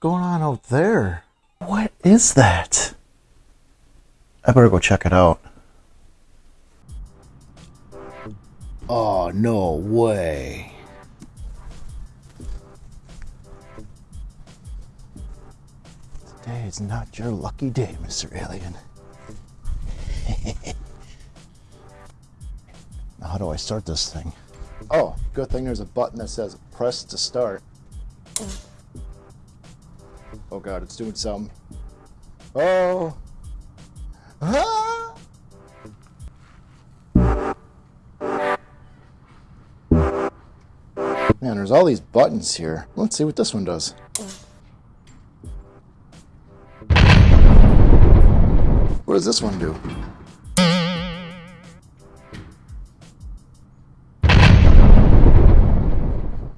going on out there? What is that? I better go check it out. Oh, no way. Today is not your lucky day, Mr. Alien. now, how do I start this thing? Oh, good thing there's a button that says press to start. Oh. Oh god, it's doing something. Oh! Ah! Man, there's all these buttons here. Let's see what this one does. What does this one do?